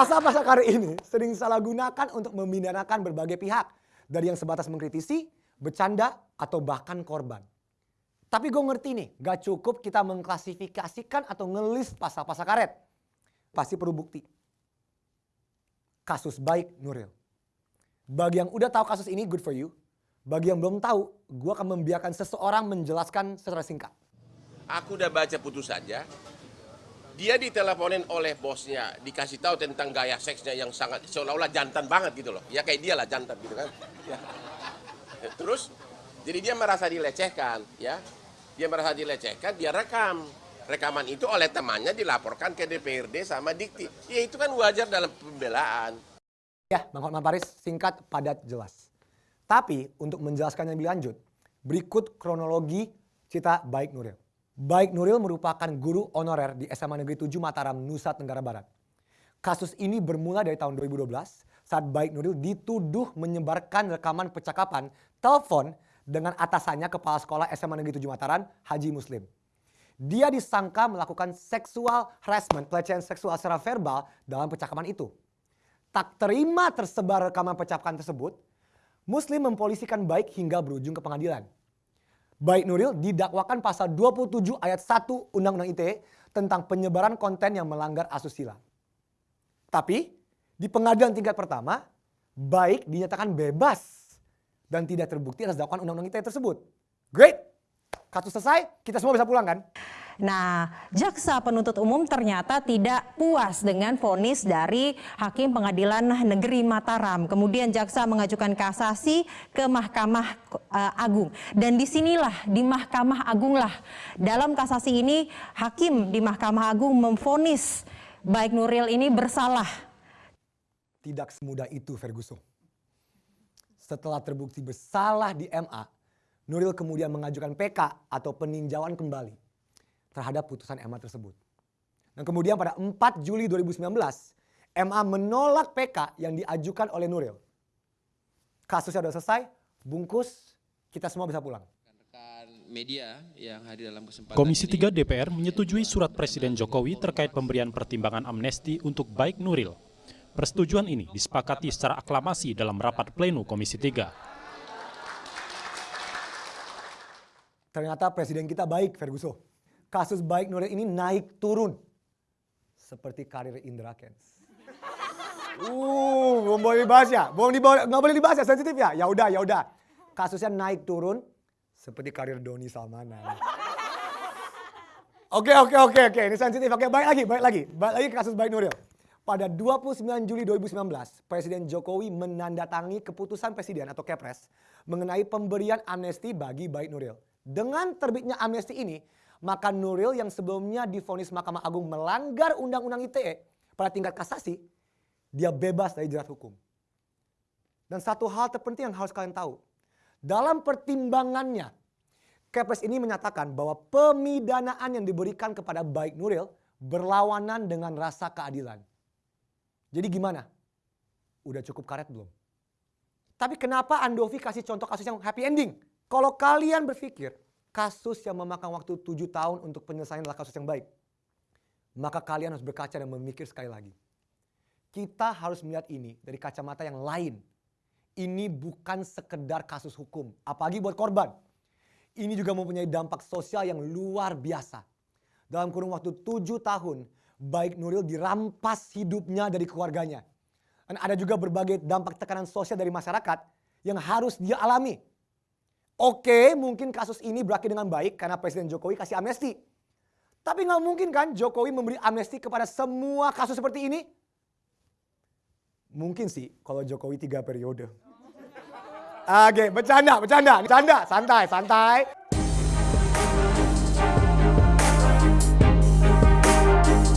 Pasal-pasal karet ini sering salah gunakan untuk memindanakan berbagai pihak. Dari yang sebatas mengkritisi, bercanda, atau bahkan korban. Tapi gue ngerti nih, gak cukup kita mengklasifikasikan atau ngelis pasal-pasal karet. Pasti perlu bukti. Kasus baik Nuril. Bagi yang udah tahu kasus ini, good for you. Bagi yang belum tahu, gue akan membiarkan seseorang menjelaskan secara singkat. Aku udah baca putusannya. Dia diteleponin oleh bosnya, dikasih tahu tentang gaya seksnya yang sangat seolah-olah jantan banget gitu loh. Ya kayak dia lah jantan gitu kan. Ya. Terus jadi dia merasa dilecehkan, ya. Dia merasa dilecehkan, dia rekam. Rekaman itu oleh temannya dilaporkan ke DPRD sama Dikti. Ya itu kan wajar dalam pembelaan. Ya, Bang Hotman Paris singkat, padat, jelas. Tapi untuk menjelaskannya lebih lanjut, berikut kronologi cerita Baik Nuril. Baik Nuril merupakan guru honorer di SMA Negeri 7 Mataram, Nusa Tenggara Barat. Kasus ini bermula dari tahun 2012 saat Baik Nuril dituduh menyebarkan rekaman percakapan telepon dengan atasannya kepala sekolah SMA Negeri 7 Mataram, Haji Muslim. Dia disangka melakukan seksual harassment, pelecehan seksual secara verbal dalam percakapan itu. Tak terima tersebar rekaman percakapan tersebut, Muslim mempolisikan Baik hingga berujung ke pengadilan. Baik Nuril didakwakan pasal 27 ayat 1 Undang-Undang ITE tentang penyebaran konten yang melanggar asusila. Tapi di pengadilan tingkat pertama, Baik dinyatakan bebas dan tidak terbukti atas dakwaan undang-undang ITE tersebut. Great. Kasus selesai, kita semua bisa pulang kan? Nah, jaksa penuntut umum ternyata tidak puas dengan vonis dari Hakim Pengadilan Negeri Mataram. Kemudian jaksa mengajukan kasasi ke Mahkamah uh, Agung. Dan di sinilah di Mahkamah Agung lah dalam kasasi ini Hakim di Mahkamah Agung memvonis baik Nuril ini bersalah. Tidak semudah itu Ferguson. Setelah terbukti bersalah di MA, Nuril kemudian mengajukan PK atau peninjauan kembali terhadap putusan MA tersebut. Dan kemudian pada 4 Juli 2019, MA menolak PK yang diajukan oleh Nuril. Kasusnya sudah selesai, bungkus, kita semua bisa pulang. Media yang hadir dalam kesempatan Komisi 3 DPR menyetujui surat Presiden Jokowi terkait pemberian pertimbangan amnesti untuk baik Nuril Persetujuan ini disepakati secara aklamasi dalam rapat pleno Komisi 3. Ternyata presiden kita baik, Ferguson. Kasus baik Nuril ini naik turun. Seperti karir Indra Kents. Uh, belum boleh dibahas ya? Belum dibawa, nggak boleh dibahas ya, sensitif ya? Ya udah, ya udah. Kasusnya naik turun seperti karir Doni Salmana. Oke, oke, oke, oke. Ini sensitif. Oke, baik lagi, baik lagi. Baik lagi ke kasus baik Nuril. Pada 29 Juli 2019, Presiden Jokowi menandatangani keputusan Presiden atau Kepres mengenai pemberian amnesti bagi Baik Nuril. Dengan terbitnya amnesti ini, maka Nuril yang sebelumnya difonis Mahkamah Agung melanggar Undang-Undang ITE pada tingkat kasasi, dia bebas dari jerat hukum. Dan satu hal terpenting yang harus kalian tahu, dalam pertimbangannya, Kepres ini menyatakan bahwa pemidanaan yang diberikan kepada Baik Nuril berlawanan dengan rasa keadilan. Jadi gimana? Udah cukup karet belum? Tapi kenapa Andovi kasih contoh kasus yang happy ending? Kalau kalian berpikir kasus yang memakan waktu 7 tahun untuk penyelesaian adalah kasus yang baik. Maka kalian harus berkaca dan memikir sekali lagi. Kita harus melihat ini dari kacamata yang lain. Ini bukan sekedar kasus hukum, apalagi buat korban. Ini juga mempunyai dampak sosial yang luar biasa. Dalam kurun waktu 7 tahun, baik Nuril dirampas hidupnya dari keluarganya. Dan ada juga berbagai dampak tekanan sosial dari masyarakat yang harus dia alami. Oke, mungkin kasus ini berakhir dengan baik karena Presiden Jokowi kasih amnesti. Tapi nggak mungkin kan Jokowi memberi amnesti kepada semua kasus seperti ini? Mungkin sih kalau Jokowi tiga periode. Oke, bercanda, bercanda, bercanda, santai, santai.